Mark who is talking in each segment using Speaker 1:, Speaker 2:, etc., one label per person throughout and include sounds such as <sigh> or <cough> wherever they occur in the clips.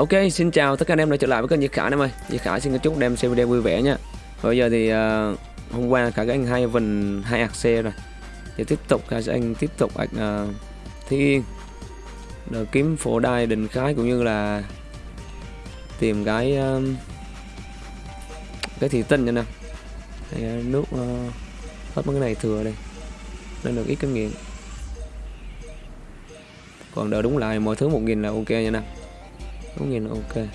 Speaker 1: Ok, xin chào tất cả anh em đã trở lại với kênh Diệt Khải em ơi. Diệt Khải xin chúc đem xem video vui vẻ nha. Bây giờ thì uh, hôm qua cả các anh hai vần hai ạc xe rồi. Thì tiếp tục các anh tiếp tục ạc uh, ờ, Thi Yên. Kiếm phổ đai đình khái cũng như là tìm cái uh, cái thị tinh nha nè. Hay, uh, nước uh, hết mấy cái này thừa đây. Nên được ít kinh nghiệm. Còn đợi đúng lại mọi thứ 1000 là ok nha nè đúng nhìn ok.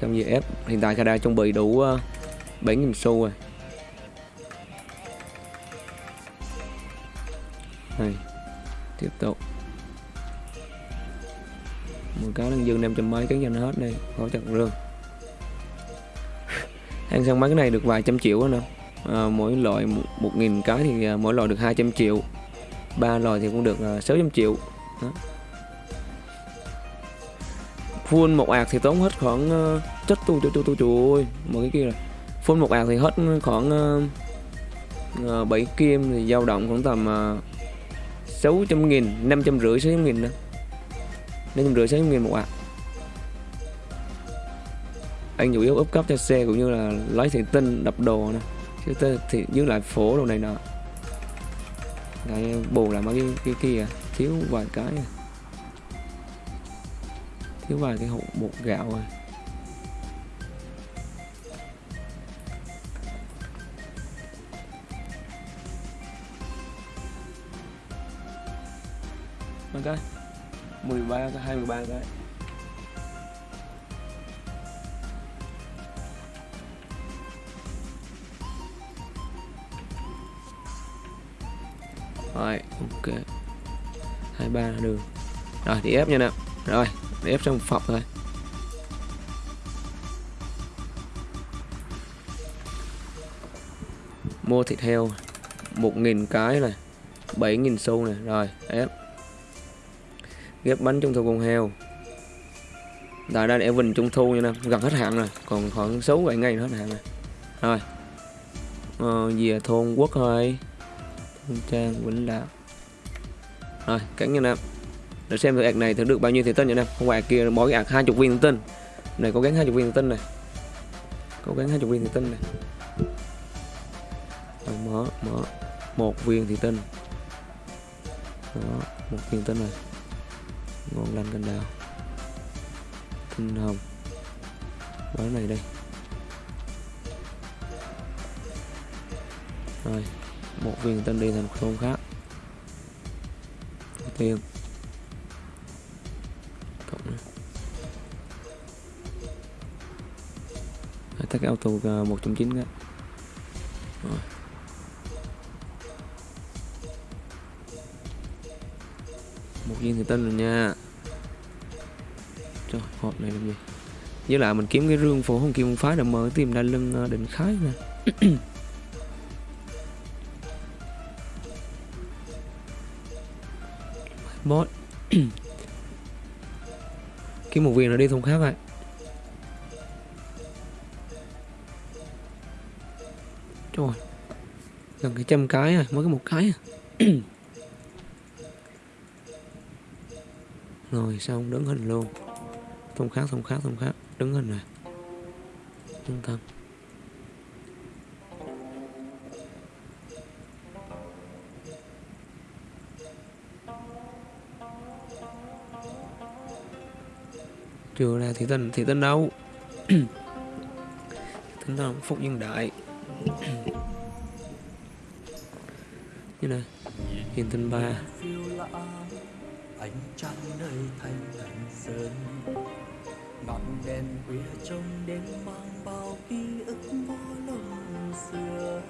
Speaker 1: Xong gì ép hiện tại Kada chuẩn bị đủ uh, 7.000 xu rồi. Này tiếp tục. Một cái đang dư 500 mấy cái nhanh hết đi hỗ trợ rương ăn xong mấy cái này được vài trăm triệu nữa à, ờ, mỗi loại một nghìn cái thì uh, mỗi loại được 200 triệu. Ba loại thì cũng được ờ, uh, 600 triệu. Đó full một ạc thì tốn hết khoảng ờ, uh, chất tu tu tu tu trời một cái kia rồi full một ạc thì hết khoảng uh, uh, 7 kim thì dao động khoảng tầm ờ, uh, 600 nghìn 500 rưỡi 600 nghìn nữa. 500 rưỡi 600 nghìn một ạc. Anh chủ yếu úp cấp cho xe cũng như là lấy thị tinh đập đồ nè chứ tê, thì giữ lại phố đồ này nọ. Cái bù lại mấy cái, cái kia thiếu vài cái à thiếu vài cái hộp bột gạo rồi ok 13 cái 23 cái. Rồi, ok. 23 là được. Rồi, thì ép nha nè rồi để ép trong phòng thôi. Mua thịt heo 1.000 cái này 7.000 xu này rồi ép. Ghép bánh trung thu con heo. Tại đây để vinh trung thu nha nè gần hết hạn rồi còn khoảng 6 7 ngày nữa hết hạn rồi. Rồi. Ờ, về thôn quốc thôi. Thôn trang vĩnh lạc. Rồi cắn nha nè để xem thử này thử được bao nhiêu thì tinh nha em? Không phải kia, mỗi ạc hai chục viên thì tinh này cố gắng hai chục viên thì tinh này. Cố gắng hai chục viên thì tinh này. Rồi, mở mở. Một viên thì tinh đó, một viên tinh này. Ngon lành cành đào. Tinh hồng. Cái này đây. Rồi, một viên tinh đi thành một thôn khác. Tiền tắt cái auto 1.9 cái rồi. một viên thì tên rồi nha. Trời, hộp này làm gì? Với lại mình kiếm cái rương phổ không kim phái để mở tìm đa lưng ờ, định khái nè. <coughs> Bot. <coughs> Kiếm một viên nó đi thùng khác vậy. Trời. Gần cái trăm cái rồi Mới có một cái à. <clears throat> Rồi xong đứng hình luôn? Thông khác thông khác thông khác. Đứng hình à? rồi Trung tâm Chưa là thị tinh thị tinh đâu? <clears throat> Thị tinh phúc nhân đại. Hiền tinh ba
Speaker 2: ánh trăng nơi thanh thành sơn ngọn đèn khuya trông đêm mang bao ký ức vô lòng xưa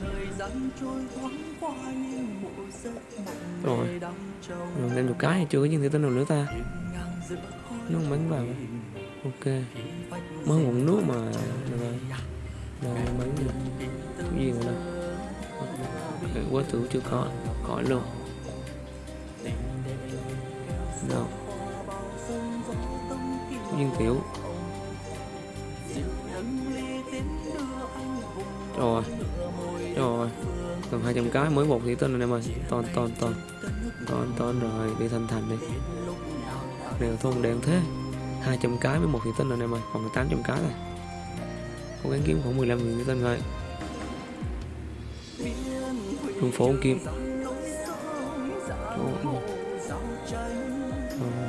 Speaker 2: thời gian trôi thoáng qua như một giấc mộng
Speaker 1: rồi rồi lên một cái chưa có gì tinh nào nữa ta nó bánh vào ok mới một nước mà rồi đây mấy người cái quá tử chưa có khỏi luôn. Đâu viên tiểu rồi. Rồi. Cần 200 cái mới một thì tên rồi em ơi. Ton ton ton ton ton rồi. Đi thành thành đi. Đều thôn đen thế. 200 cái với một thủy tinh rồi em ơi. Còn 800 cái rồi cố gắng kiếm khoảng 15 nghìn thủy tinh thôi đường phố kim. Ồ, Ờ.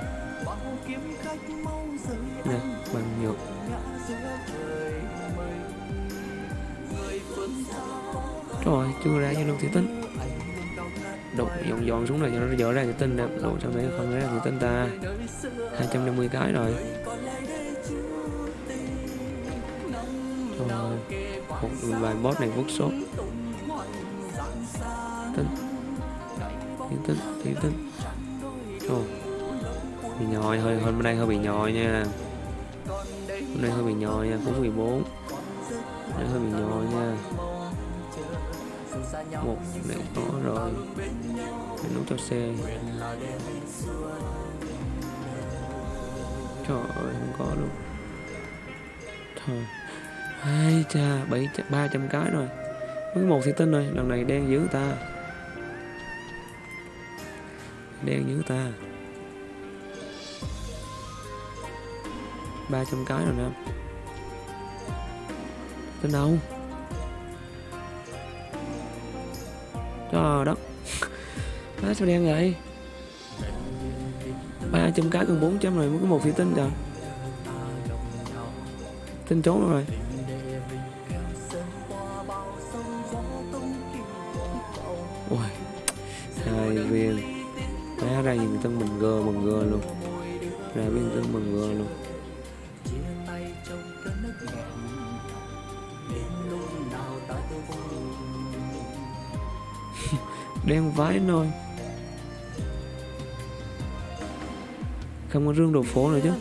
Speaker 1: nè bằng nhược rồi chưa ra cho đâu thủy tinh. Đục dọn dọn xuống này cho nó dở ra thủy tinh đẹp đồ trong đấy không ra thủy tinh ta? 250 cái rồi. Rồi một vài boss này workshop tinh tiến tinh tiến tinh Ồ, bị nhòi hơi hôm nay hơi bị nhòi nha. Hôm nay hơi bị nhòi nha cũng 14 hôm nay hơi bị nhòi nha. Một này có rồi. Để nút cho xe trời ơi không có luôn. Thôi. Hai cha bảy ba trăm cái rồi. Mới một thì tin rồi lần này đen dữ ta đen dữ ta. Ba trăm cái rồi nè. Tên đâu? Trời đất. <laughs> Má sao đen vậy ba trăm cái còn 400 rồi, mới có một thủy tinh trời. Tinh trốn rồi. Tân mình gơ mừng gơ luôn. Ra bên tân mừng gơ luôn. <laughs> Đen vái nôi. Không có rương đồ phố nữa chứ.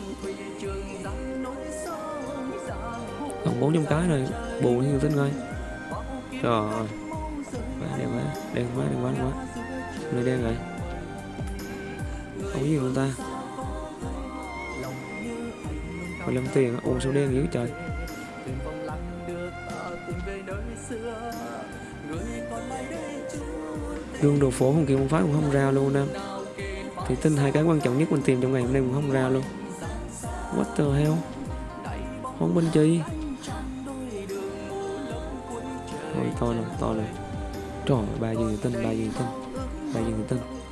Speaker 1: Còn 400 cái rồi, bù như tính ngay trời ơi. Quá đen quá đen quá đen quá đen quá người đen rồi không có gì luôn ta? 15 tiền á. ô sao đen dữ trời.
Speaker 2: Thuyền
Speaker 1: đồ phố không kêu một phát cũng không ra luôn em thì tin hai cái quan trọng nhất mình tìm trong ngày hôm nay cũng không ra luôn. What the hell? Không bên chi Thôi to này to rồi trời ơi, ba dương tinh ba dương tinh ba dương tinh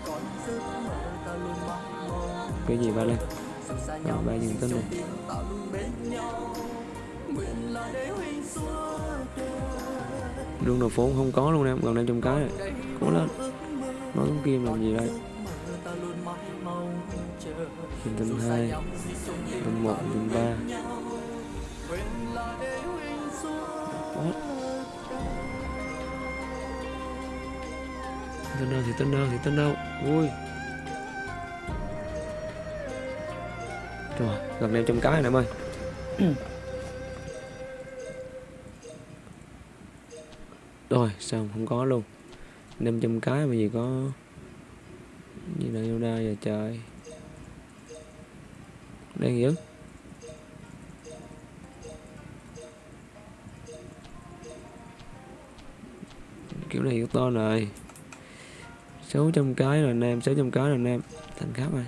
Speaker 1: cái gì ba lên rồi ba dương tên này. Đường đồ phố không có luôn em, gần đây trong cái này cố lên. Nói cũng kim làm gì đây? Nhìn tinh hai tinh một tinh ba. What? Đâu thì tinh đâu thì tinh đâu vui. Gần đây trong cái này em ơi. <coughs> Rồi xong không có luôn? 500 cái mà gì có Gì là yêu đa giờ trời. Đen dữ. Kiểu này yếu to rồi. 600 cái rồi nam 600 cái rồi nam Thành khắp rồi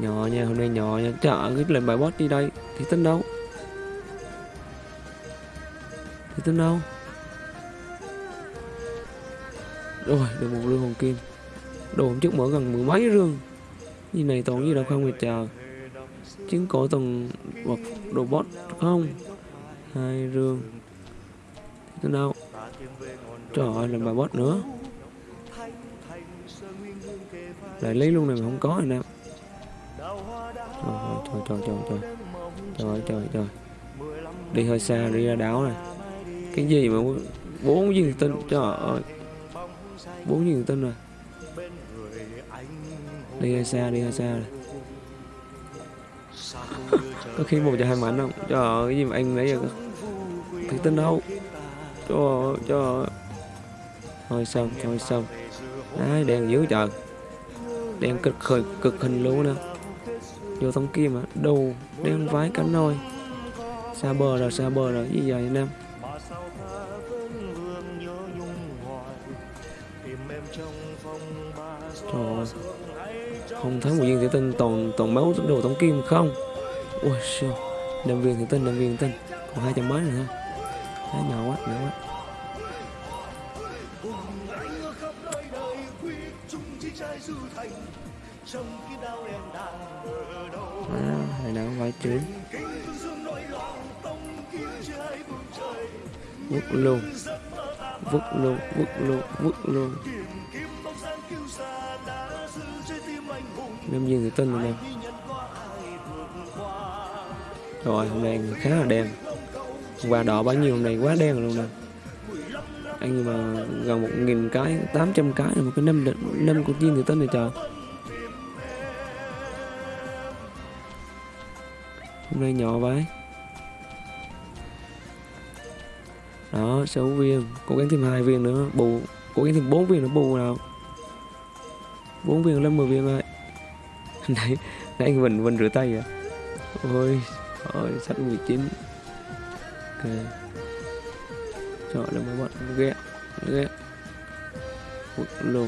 Speaker 1: Nhỏ nha, hôm nay nhỏ nha. Trời cái lên bài boss đi đây. Thì tính đâu? Thì tính đâu? Rồi, được một lương hồng kim. Đồ hôm trước mở gần mười mấy rương. Như này toàn gì đâu không người chờ Chứng cổ toàn vật đồ bot không? Hai rương. Thì tính đâu? Trời ơi làm bài boss nữa. Lại lấy luôn này mà không có rồi nè. Trời trời trời trời trời trời trời trời. Đi hơi xa, đi ra đảo này. Cái gì mà bốn viên tinh trời ơi. Bốn viên tinh rồi. Đi hơi xa, đi hơi xa này. Có khi một giờ hai mảnh không trời ơi, cái gì mà anh lấy giờ thì tinh đâu? Trời ơi trời ơi. Thôi xong thôi xong. Đấy, đèn dữ trời. Đèn cực khởi cực hình luôn nè vô tống kim à? Đầu đen vái cá nôi. Xa bờ rồi xa bờ rồi gì vậy anh em? Trời ơi không thấy một viên thủy tinh toàn toàn máu đồ tống kim không? Ui sao năm viên thủy tinh năm viên thủy tinh. Còn hai trăm mấy nữa ha Đấy, nhỏ quá nhỏ quá à, này nào phải chứ vứt luôn vứt luôn vứt luôn vứt luôn. Năm viên thủy tinh rồi nè rồi hôm nay khá là đen. Qua đỏ bao nhiêu hôm nay quá đen luôn nè. Anh mà gần một nghìn cái 800 cái là một cái năm năm con viên thủy tinh này trời hôm nay nhỏ vậy. Đó, sáu viên. Cố gắng thêm hai viên nữa. Bù, cố gắng thêm bốn viên nữa, bù nào. Bốn viên lên 10 viên rồi <laughs> nãy nãy anh Vinh Vinh rửa tay à ôi ôi sách 19 ok. Chọn là mấy bạn? Ghẹ ghẹ. Bực lô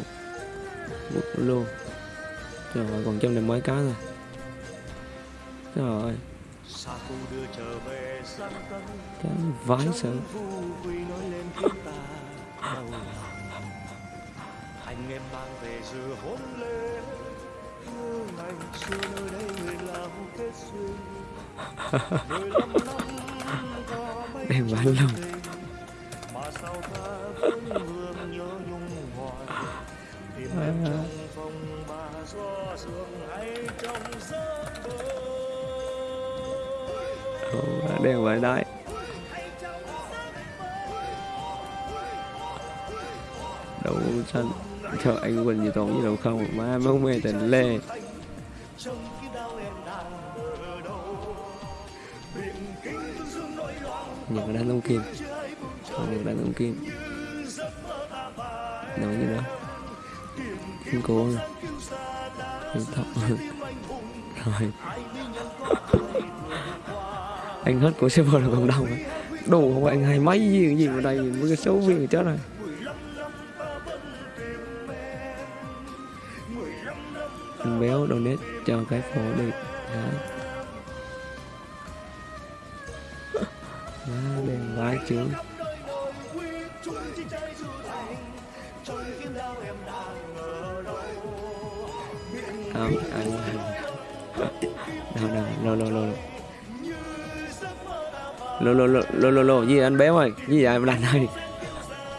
Speaker 1: bực lô. Trời ơi, còn trăm này mấy cá rồi. Trời ơi cái vái sợ
Speaker 2: lòng. Anh em mang về dự hôn lễ. Nhớ ngày xưa nơi đây người lao kết duyên mười lăm năm có mấy
Speaker 1: Đem bán
Speaker 2: chuyện
Speaker 1: luôn.
Speaker 2: tình, mà sao ta vẫn hương nhớ nhung hoài tìm em trong phòng bà gió sương hay trong giấc mơ
Speaker 1: đèn vậy đấy. Đâu chân cho anh quỳnh gì toàn gì đâu không má mới mê tình lê. Những đàn ông kim. Những đàn ông kim. Đâu như đó. Không cố không thọc. <laughs> Rồi anh hết của server là cộng đồng. Đủ không anh? Hay mấy gì gì vào đây với cái số viên chết rồi. Anh béo donate cho cái phố đi. Đó Má đen vãi chứ. Không ăn đâu đâu đâu đâu lô lô lô lô lô lô gì anh béo ơi gì vậy anh ơi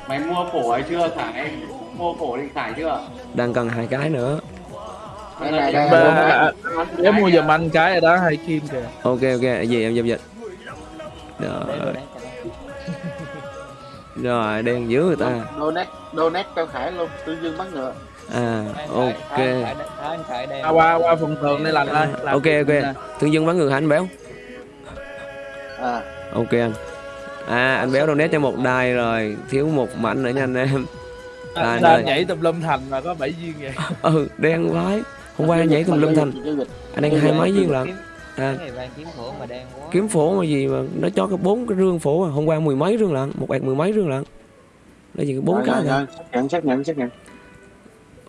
Speaker 3: mày mua phổ ấy chưa? Khải mua phổ định khải chưa?
Speaker 1: Đang cần hai cái nữa.
Speaker 3: Đây này
Speaker 4: đây,
Speaker 3: đây
Speaker 4: đây. Để mua giùm anh cái rồi đó hay kim kìa.
Speaker 1: Ok ok gì em giao dịch rồi. Rồi đen dữ người ta.
Speaker 4: Donate donate cho khải luôn tương dương bắt ngựa.
Speaker 1: À ok.
Speaker 4: À, qua qua phần tường đây lành ơi
Speaker 1: ok ok. thương dân bắn ngược hả anh béo?
Speaker 4: À
Speaker 1: ok anh. À anh béo donate cho một đài rồi. Thiếu một mảnh nữa nha anh em. À,
Speaker 4: anh
Speaker 1: rồi.
Speaker 4: đang nhảy tùm lum thành mà có bảy viên vậy. <laughs>
Speaker 1: Ừ đen vãi hôm qua anh nhảy tùm lum thành. Anh đang hai mấy viên lận? À,
Speaker 5: cái kiếm phổ mà đen quá
Speaker 1: kiếm phổ mà gì mà nó cho cái bốn cái rương phổ à. hôm qua mười mấy rương lận một ẹt mười mấy rương lận. Nó gì bốn cái
Speaker 4: rồi, xác nhận xác nhận xác nhận.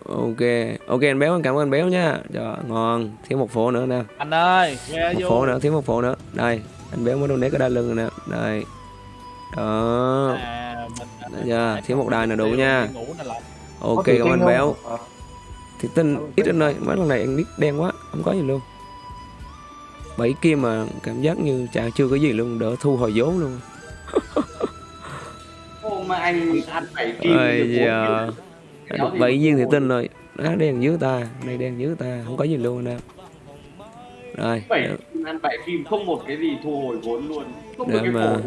Speaker 1: Ok. Ok anh béo cảm ơn anh béo nha. Trời ngon. Thiếu một phổ nữa nè.
Speaker 4: Anh ơi
Speaker 1: một
Speaker 4: vô
Speaker 1: phổ nữa thiếu một phổ nữa. Đây anh béo mới donate cái đai lưng rồi nè. Đây. Đó.
Speaker 4: À, mình
Speaker 1: Đấy chưa? thiếu một đài nữa đủ nha.
Speaker 4: nè
Speaker 1: ok cảm ơn anh béo. Thì tin ít anh ơi mấy lần này anh biết đen quá không có gì luôn. Bảy kim mà cảm giác như chả chưa có gì luôn đỡ thu hồi vốn luôn. <laughs>
Speaker 3: Hôm mà anh ăn bảy kim
Speaker 1: giờ bảy viên thì tin rồi. Nó đen dưới ta này đen dưới ta không có gì luôn anh em rồi
Speaker 3: ăn bảy kim không một cái gì thu hồi vốn luôn. Không
Speaker 1: Để
Speaker 3: được cái
Speaker 1: mà-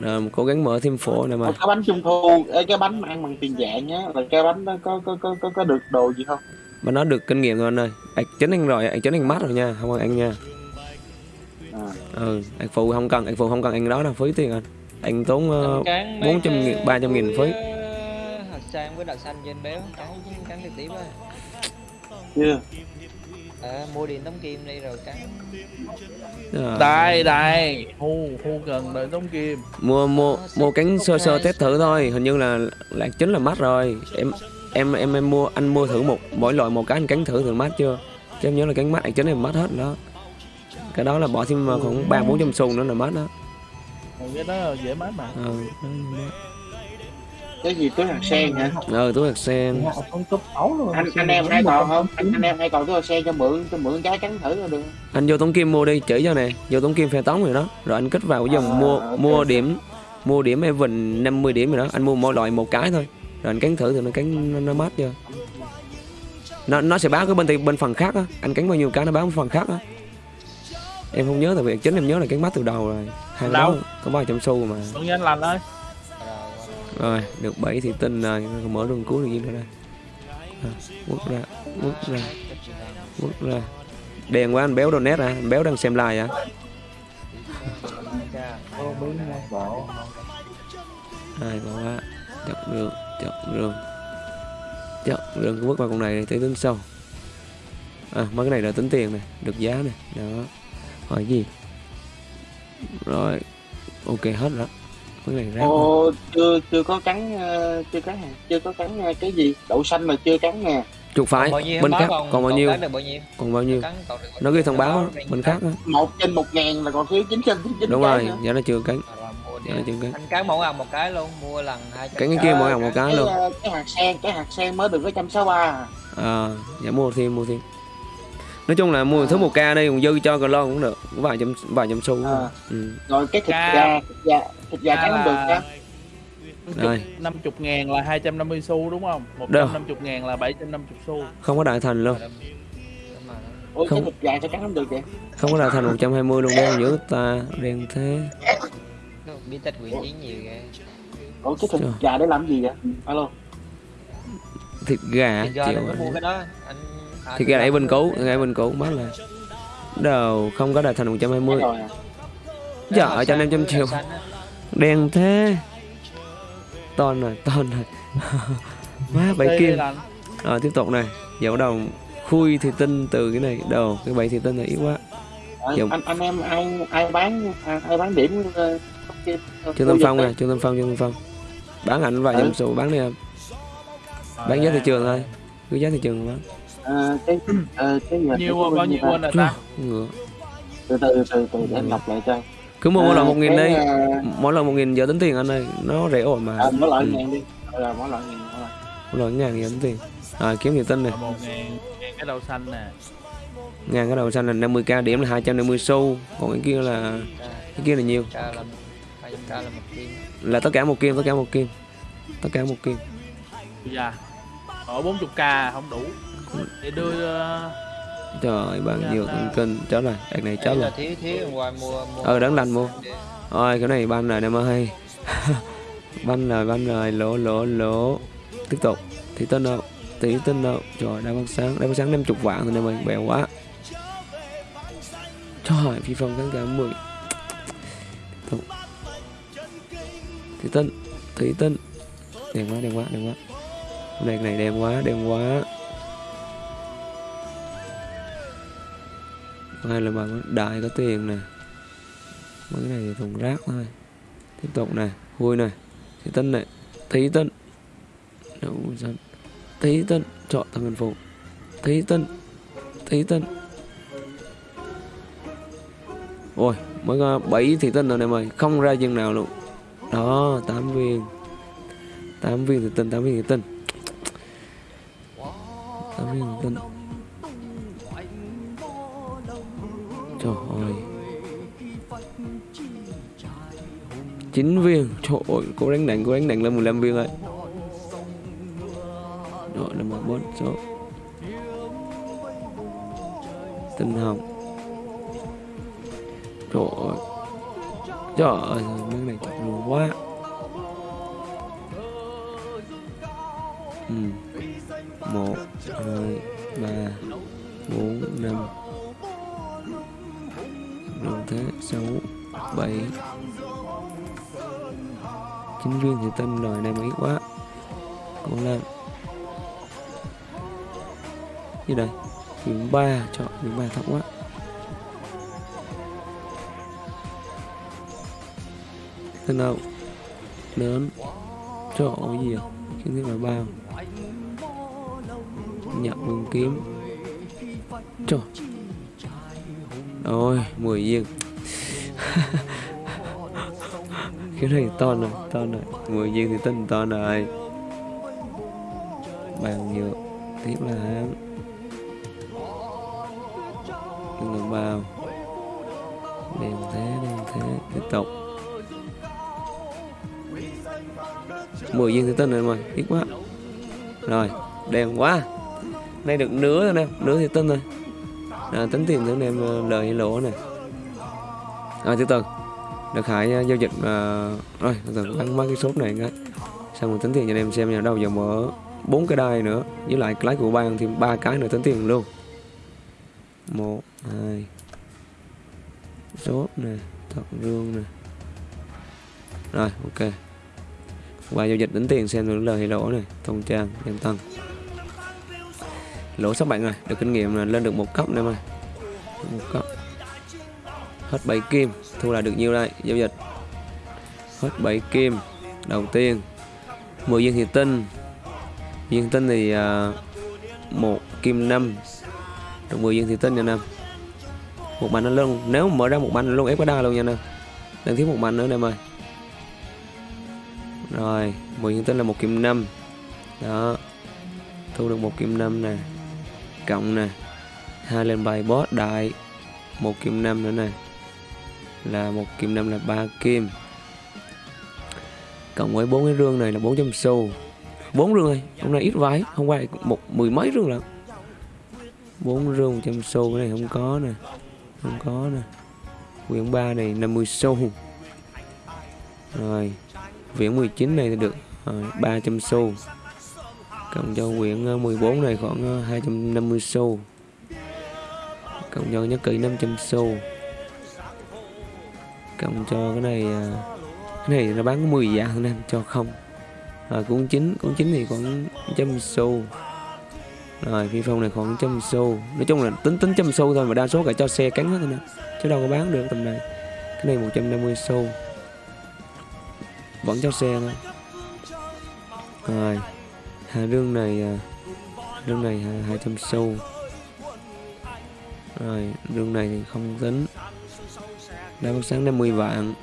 Speaker 1: rồi cố gắng mở thêm phổ này mà.
Speaker 4: Cái bánh trung thu cái bánh mà ăn bằng tiền dạng nhá là cái bánh đó có có có có, có được đồ gì không?
Speaker 1: Mà nó được kinh nghiệm rồi anh ơi. Anh chính anh rồi anh chính anh mát rồi nha không anh nha.
Speaker 4: À.
Speaker 1: ừ anh phụ không cần anh phụ không cần anh đó là phí tiền anh. Anh tốn uh, 400 nghìn, 300 nghìn phí.
Speaker 5: hạt sang với đặc xanh trên béo cắn cắn trực tiếp á
Speaker 4: chưa
Speaker 5: ờ, mua điện tống kim đi rồi cắn
Speaker 1: Rồi.
Speaker 4: đây đây. Hu hu cần đợi tống kim.
Speaker 1: Mua mua mua cánh sơ sơ test thử thôi. Hình như là là chính là mắt rồi. Em em em em mua anh mua thử một mỗi loại một cái anh cắn thử thử mát chưa? Chứ em nhớ là cắn mát anh chính em mát hết đó. Cái đó là bỏ thêm khoảng ba bốn trăm xu nữa là mát đó.
Speaker 6: Ừ, cái đó dễ mát mà.
Speaker 1: Ờ
Speaker 4: cái gì túi hạt sen hả?
Speaker 1: Ờ túi hạt sen.
Speaker 7: Họ không cấp ấu luôn
Speaker 4: anh anh em hay còn không? anh, anh em hay còn túi hạt sen cho mượn cho mượn cái cắn thử là được.
Speaker 1: Anh vô tống kim mua đi chỉ cho nè. Vô tống kim phe tống rồi đó. Rồi anh kích vào cái dòng
Speaker 4: À,
Speaker 1: mua
Speaker 4: ok.
Speaker 1: mua điểm mua điểm Evan 50 điểm rồi đó. Anh mua mỗi loại một cái thôi. Rồi anh cắn thử thì nó cắn nó, nó mát chưa nó nó sẽ báo cái bên thì bên phần khác á. Anh cắn bao nhiêu cái nó báo phần khác á. Em không nhớ tại vì chính em nhớ là cắn mát từ đầu rồi. Hai có ba trăm xu mà.
Speaker 6: Tuấn Anh lành ơi
Speaker 1: rồi được 7 thì tinh rồi mở đường cuối được gì nữa đây? À, quất ra quất ra quất ra. Đèn quá anh béo donate à anh béo đang xem live à.
Speaker 7: Có
Speaker 1: hai bỏ quá chọc rừng chọc rừng chọc rừng cứ bước vào con này thì tới tính sâu. à mấy cái này là tính tiền này được giá này đó. Hỏi gì? Rồi ok hết rồi này rác rồi.
Speaker 4: ô chưa chưa có cắn ờ, chưa cắn hả? chưa có cắn ờ, cái gì? Đậu xanh mà chưa cắn nè.
Speaker 1: Chuột phải
Speaker 5: bao nhiêu
Speaker 1: bên khác
Speaker 5: còn
Speaker 1: còn bao nhiêu? còn bao nhiêu? Nó ghi thông báo bên khác
Speaker 4: một trên một ngàn là còn thiếu chín trăm chín
Speaker 1: đúng rồi giờ nó chưa cắn. Chưa cắn.
Speaker 5: Anh cắn mỗi ăn một cái luôn mua lần hai trăm
Speaker 1: cắn cái kia mỗi hàng một cái luôn.
Speaker 4: ờ, cái hạt sen cái hạt sen mới được có trăm sáu ba
Speaker 1: à. Dạ mua thêm mua thêm nói chung là mua thứ một ca đây còn dư cho còn lo cũng được vài trăm vài trăm xu
Speaker 4: À.
Speaker 1: ừ.
Speaker 4: rồi cái thịt
Speaker 6: Ca-
Speaker 4: gà thịt gà thịt gà không được nha
Speaker 1: Rồi.
Speaker 6: 50 ngàn là 250 xu đúng không?
Speaker 1: Đâu?
Speaker 6: 150 ngàn là 750 xu
Speaker 1: không có đại thành luôn
Speaker 5: đó.
Speaker 4: ôi
Speaker 1: Không.
Speaker 4: cái thịt gà sao cắn không được vậy
Speaker 1: không có đại thành 120 luôn đen dữ ta đen thế
Speaker 5: Nó bí tích quyền chiến nhiều ghê
Speaker 4: ủa cái thịt
Speaker 1: Trời.
Speaker 4: gà để làm gì vậy alo
Speaker 1: thịt gà
Speaker 5: thì do
Speaker 1: chịu
Speaker 5: mua cái đó anh à,
Speaker 1: thịt gà đẩy bên cũ đẩy bên cũ mất là đầu không có đại thành 120
Speaker 4: rồi. À.
Speaker 1: Dạ, cho nên trăm triệu. Đen thế. Ton rồi ton rồi. <laughs> Má bảy kim. rồi tiếp tục này. Giờ bắt đầu khui thì tinh từ cái này. Đầu cái bảy thì tinh là yếu quá.
Speaker 4: Ờ,
Speaker 1: Dạ.
Speaker 4: anh anh em ai ai bán ai, bán điểm ờ, cái-
Speaker 1: trương tâm phong nè trương tâm phong trương tâm phong. Bán ảnh vài
Speaker 4: Ừ.
Speaker 1: trăm số bán đi em bán giá thị trường thôi. Cứ giá thị trường bán
Speaker 4: Ờ, cái ờ, cái giờ
Speaker 6: Nhiêu bao nhiêu quên rồi ta?
Speaker 1: ngựa
Speaker 4: từ từ từ từ để anh đọc lại cho
Speaker 1: cứ mua mỗi
Speaker 4: Ờ,
Speaker 1: lần một nghìn
Speaker 4: cái,
Speaker 1: đi
Speaker 4: ờ,
Speaker 1: mỗi lần một nghìn giờ tính tiền anh ơi nó rẻ ổn mà.
Speaker 4: À, mỗi loại
Speaker 1: Ừ.
Speaker 4: ngàn đi. Rồi mỗi loại ngàn mỗi
Speaker 1: lần. Ngàn giờ tính tiền. Rồi kiếm thì tinh này.
Speaker 6: Là 1 ngàn, ngàn cái đậu xanh nè.
Speaker 1: Ngàn cái đầu xanh là 50k điểm là 250 xu. Còn cái kia là cái kia là nhiêu
Speaker 5: Ca là là
Speaker 1: là tất cả một kim tất cả một kim. Tất cả một kim.
Speaker 6: Dạ. Ở 40k không đủ Để đưa ờ,
Speaker 1: trời bạn nhiều thông tin chết rồi đợt này
Speaker 5: Đấy
Speaker 1: rồi Ờ, đáng lành mua. Ôi cái này ban rồi em ơi <laughs> Ban rồi ban rồi. Lỗ lỗ lỗ Tiếp tục. Thị tinh đâu Thị tinh đâu Trời đa bác sáng. Đa bác sáng 50 vạn thôi em ơi Bèo quá. Trời phi phong kháng cả 10 Tiếp tục. Thị tinh Thị tinh Đen quá đen quá đen quá. Cái này đen quá đen quá Hai là bằng đại có tiền nè. Mấy cái này thì thùng rác thôi. Tiếp tục này vui này thí tinh này thí tinh đậu dân thí tinh chọn thằng nguyên phụ, thí tinh thí tinh ôi mới có bảy thị tinh rồi này mày không ra chân nào luôn. Đó tám viên. Tám viên thị tinh tám viên thị tinh tám viên thị tinh chín viên. Trời ơi, cô đánh đạn cô đánh đạn lên 15 viên rồi. Rồi, là một bốn số tinh hồng. Trời ơi. Trời ơi mấy này chọc luôn quá. Ừ. chính viên thì tinh rồi này mấy quá. Cố lên như đây điểm ba chọn điểm ba thấp quá. Thế nào? Lớn. Chỗ gì à? Kiến thức là bao nhận vương kiếm. Trời. Ôi 10 viên. <laughs> cái này to này to này. 10 viên thì tinh to này. Bàn nhựa tiếp là hãng người bao. Đèn thế đèn thế tiếp tục. 10 viên thì tinh rồi mà ít quá. Rồi đèn quá. Nay được nửa rồi nè nửa thì tinh rồi. À, tính tiền thử em ờ, lời hay lỗ nè. Rồi từ từ được hải à, giao dịch uh, rồi từ ăn mấy cái sốt này cái. Xong rồi tính tiền cho anh em xem nhà đâu giờ mở bốn cái đai nữa với lại cái lái của ban thêm ba cái nữa tính tiền luôn. Một hai sốt nè thật rương nè. Rồi ok. Qua giao dịch tính tiền xem được lời hay lỗ này thông trang đem tăng lỗ sắp bạn rồi được kinh nghiệm là lên được một cấp nữa mà một cấp hết 7 kim thu lại được nhiêu đây? Giao dịch. Hết 7 kim. Đầu tiên 10 viên thủy tinh. Viên tinh thì à, một uh, kim 5 được 10 viên thủy tinh nha nam một bàn nó luôn nếu mở ra một bàn luôn ép có đa luôn nha nam đang thiếu một bàn nữa em ơi. Rồi 10 viên tinh là một kim 5 đó. Thu được một kim 5 nè. Cộng nè. Hai lên bài boss đại. Một kim 5 nữa nè là một kim năm là ba kim. Cộng với bốn cái rương này là 400 xu. Bốn rương thôi hôm nay ít vái hôm qua một mười mấy rương lận. Bốn rương 100 xu cái này không có nè không có nè. Quyển 3 này 50 xu. Rồi quyển 19 này thì được rồi, 300 xu. Cộng cho quyển ờ, 14 này khoảng ờ, 250 xu. Cộng cho nhất kỹ 500 xu cộng cho cái này à, cái này nó bán có 10 dạng nên cho không. Rồi cuốn chính cuốn chính thì khoảng trăm xu. Rồi phi phong này khoảng trăm xu. Nói chung là tính tính trăm xu thôi mà đa số cả cho xe cắn hết thôi nè, chứ đâu có bán được tầm này. Cái này 150 xu. Vẫn cho xe thôi. Rồi hà rương này à, rương này hai- 200 xu. Rồi, rương này thì không tính đá bóng sáng 50 vạn.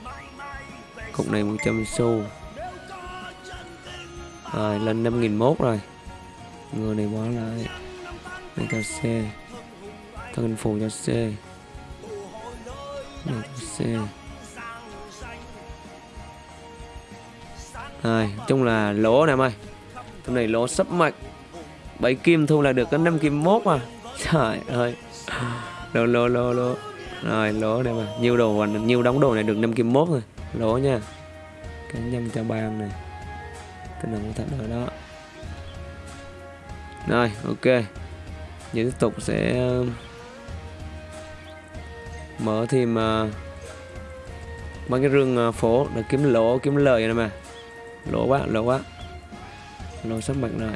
Speaker 1: Cục này 100 xu. Rồi, lên 5001 rồi. Người này bỏ lại. Này, cho C. Thân hình phù cho C. Này, cho C. Rồi chung là lỗ nè em ơi. Tụi này lỗ sắp mạch. 7 kim thu là được có 5 kim mốt mà. Trời ơi. Lô lô lô lô rồi lỗ này mà. Nhiêu đồ nhiêu đóng đồ này được 5 kim mốt rồi. Lỗ nha. Cái nhâm cho ban này. Cái nào cũng thật rồi đó. Rồi ok. Giờ tiếp tục sẽ um, Mở thêm uh, Mấy cái rương à, phố. Để kiếm lỗ kiếm lời này mà. Lỗ quá lỗ quá. Lỗ sắp mặt rồi.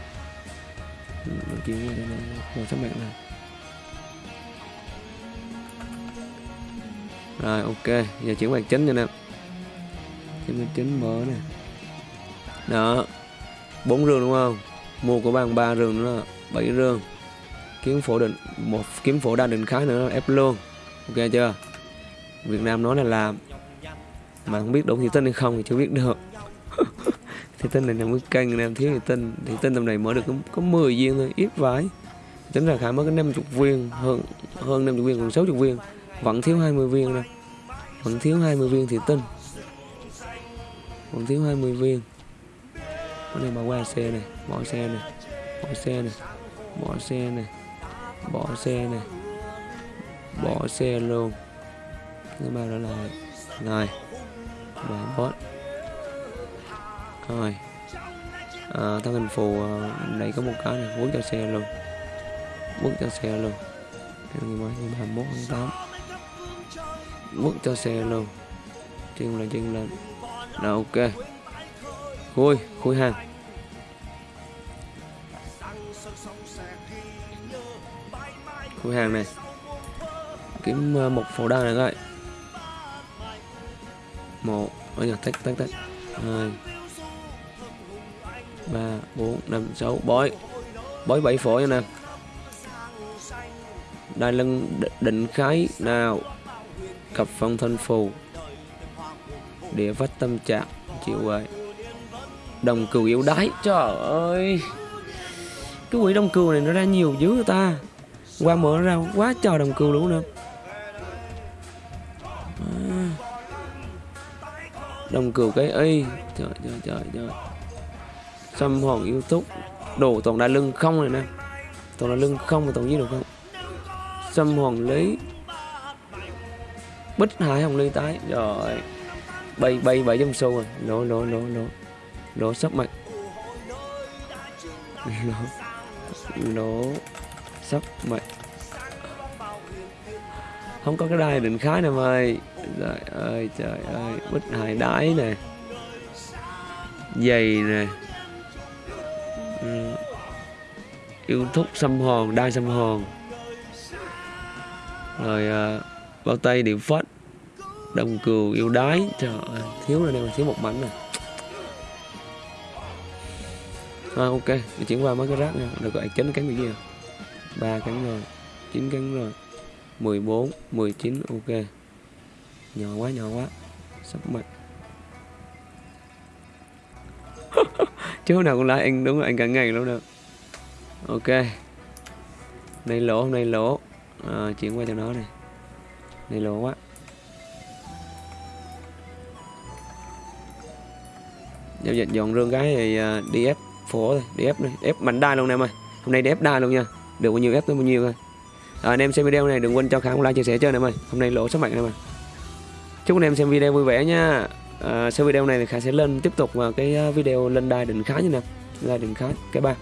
Speaker 1: Lỗ nói này, sắp mặt rồi. Rồi ok. Giờ chuyển bàn chính cho nè. Chuyển bàn chính mở nè. Đó. Bốn rương đúng không? Mua của bạn ba rương nữa. Bảy rương. Kiếm phổ định một kiếm phổ đa định khái nữa ép luôn. Ok chưa? Việt Nam nói là làm. Mà không biết đủ thì tin hay không thì chưa biết được. <laughs> Thì tinh này nằm cái kênh nam thiếu thì tinh. Thì tinh tầm này mở được có, có 10 viên thôi ít vãi. Tính ra khả mới có 50 viên hơn hơn 50 viên còn 60 viên vẫn thiếu 20 viên đâu vẫn thiếu 20 viên thì tinh vẫn thiếu 20 viên. Cái này bỏ qua xe này bỏ xe này bỏ xe này bỏ xe này bỏ xe này bỏ xe luôn. Thứ ba đó là này và bot. Rồi. À, thân hình phù à, này có một cái này bước cho xe luôn. Bước cho xe luôn. Ngày mai ngày 21 tháng 8 mức cho xe luôn. Chân lên chân lên là ok. Khui khui hàng. Khui hàng này. Kiếm ờ, một phổ đa này coi một, ôi giờ tách tách tách. Hai, ba, bốn, năm, sáu. Bói. Bói bảy phổ nha nè. Đai lưng định khái. Nào cặp phong thân phù địa vách tâm trạng, chịu vậy đồng cừu yếu đái, trời ơi. Cái quỷ đồng cừu này nó ra nhiều dữ ta. Qua mở ra quá trời đồng cừu luôn nè à. đồng cừu cái y. Trời trời trời trời. Xâm hồn yêu túc. Đồ toàn đai lưng không này nè. Toàn là lưng không mà toàn giết được không? Xâm hồn lý bích hải hồng ly tái. Rồi. Bay bay bảy trăm xu rồi. Nó nó nó nó nó sắp mặt nó nó sắp mặt không có cái đai định khái nè mày. Trời ơi trời ơi. Bích hải đái nè. Giày nè. Ừ. yêu thúc xăm hòn đai xăm hòn rồi uh, bao tay điểm phết. Đồng cừu yêu đái. Trời ơi thiếu rồi đây thiếu một mảnh này à, ok mình chuyển qua mấy cái rác nha. Được gọi chín cánh bị gì ba cánh rồi chín cánh rồi. 14 19 ok. Nhỏ quá nhỏ quá. Sắp mặt. <laughs> Chứ nào cũng lại anh đúng là anh cả ngày luôn được ok. Nay lỗ hôm nay lỗ. À, chuyển qua cho nó này này lố quá. Giao dịch dọn rương cái thì à, đi ép phố thôi đi ép này ép mạnh đai luôn nè em ơi. Hôm nay đi ép đai luôn nha. Được bao nhiêu ép tới bao nhiêu thôi. À, anh em xem video này đừng quên cho kháng like chia sẻ cho anh em ơi. Hôm nay lỗ số mạnh em ơi. Chúc anh em xem video vui vẻ nha. À, sau video này thì khả sẽ lên tiếp tục vào cái à, video lên đai định khá như nè đai định khá. Cái ba.